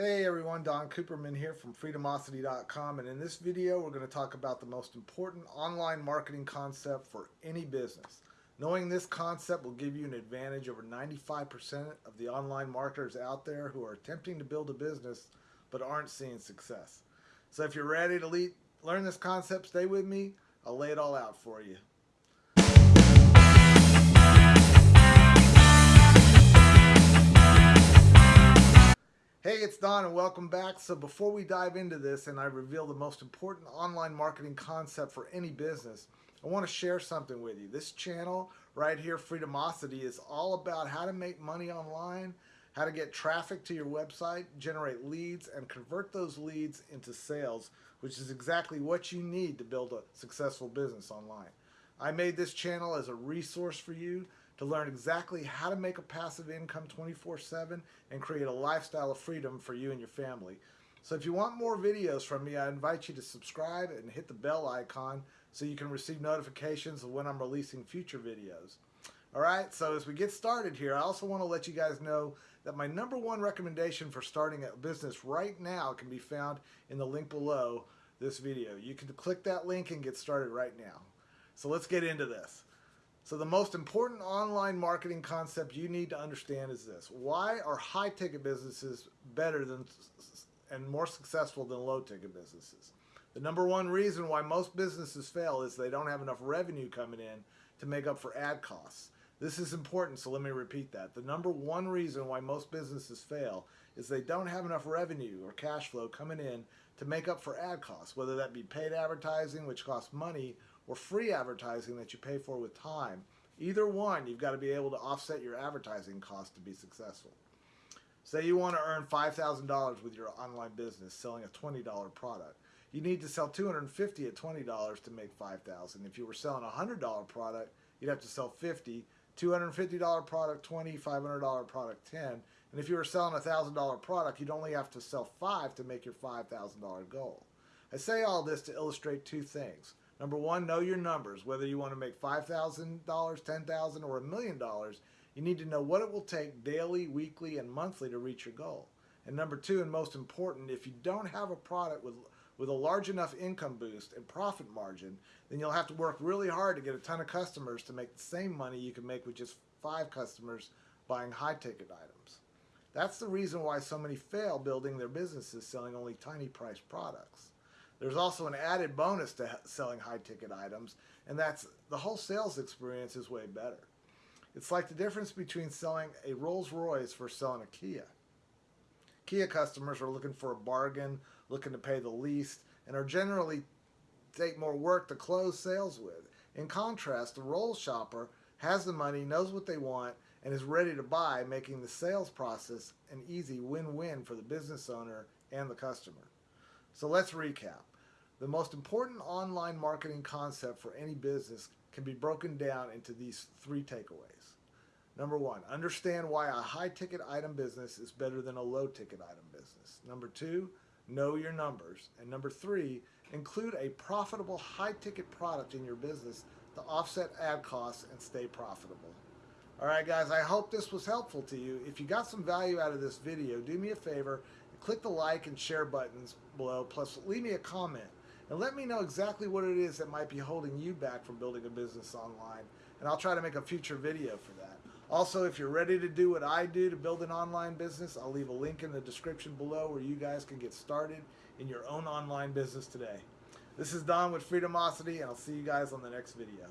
Hey everyone, Don Cooperman here from Freedomosity.com and in this video we're going to talk about the most important online marketing concept for any business. Knowing this concept will give you an advantage over 95% of the online marketers out there who are attempting to build a business but aren't seeing success. So if you're ready to learn this concept, stay with me. I'll lay it all out for you. It's Don and welcome back. So before we dive into this and I reveal the most important online marketing concept for any business, I want to share something with you. This channel right here, Freedomosity, is all about how to make money online, how to get traffic to your website, generate leads, and convert those leads into sales, which is exactly what you need to build a successful business online. I made this channel as a resource for you to learn exactly how to make a passive income 24-7 and create a lifestyle of freedom for you and your family. So if you want more videos from me, I invite you to subscribe and hit the bell icon so you can receive notifications of when I'm releasing future videos. Alright, so as we get started here, I also want to let you guys know that my number one recommendation for starting a business right now can be found in the link below this video. You can click that link and get started right now. So let's get into this. So the most important online marketing concept you need to understand is this. Why are high ticket businesses better than and more successful than low ticket businesses? The number one reason why most businesses fail is they don't have enough revenue coming in to make up for ad costs. This is important, so let me repeat that. The number one reason why most businesses fail is they don't have enough revenue or cash flow coming in to make up for ad costs, whether that be paid advertising, which costs money, or free advertising that you pay for with time. Either one, you've got to be able to offset your advertising cost to be successful. Say you want to earn $5,000 with your online business selling a $20 product. You need to sell 250 at $20 to make 5,000. If you were selling a $100 product, you'd have to sell 50, $250 product 20, $500 product 10. And if you were selling a $1,000 product, you'd only have to sell 5 to make your $5,000 goal. I say all this to illustrate two things. Number one, know your numbers. Whether you want to make $5,000, $10,000, or a million dollars, you need to know what it will take daily, weekly, and monthly to reach your goal. And number two, and most important, if you don't have a product with, with a large enough income boost and profit margin, then you'll have to work really hard to get a ton of customers to make the same money you can make with just five customers buying high ticket items. That's the reason why so many fail building their businesses selling only tiny price products. There's also an added bonus to selling high ticket items, and that's the whole sales experience is way better. It's like the difference between selling a Rolls Royce versus selling a Kia. Kia customers are looking for a bargain, looking to pay the least, and are generally take more work to close sales with. In contrast, the Rolls shopper has the money, knows what they want, and is ready to buy, making the sales process an easy win-win for the business owner and the customer. So let's recap. The most important online marketing concept for any business can be broken down into these three takeaways. Number one, understand why a high ticket item business is better than a low ticket item business. Number two, know your numbers. And number three, include a profitable high ticket product in your business to offset ad costs and stay profitable. All right, guys, I hope this was helpful to you. If you got some value out of this video, do me a favor, click the like and share buttons below, plus leave me a comment and let me know exactly what it is that might be holding you back from building a business online and I'll try to make a future video for that. Also, if you're ready to do what I do to build an online business, I'll leave a link in the description below where you guys can get started in your own online business today. This is Don with Freedomosity and I'll see you guys on the next video.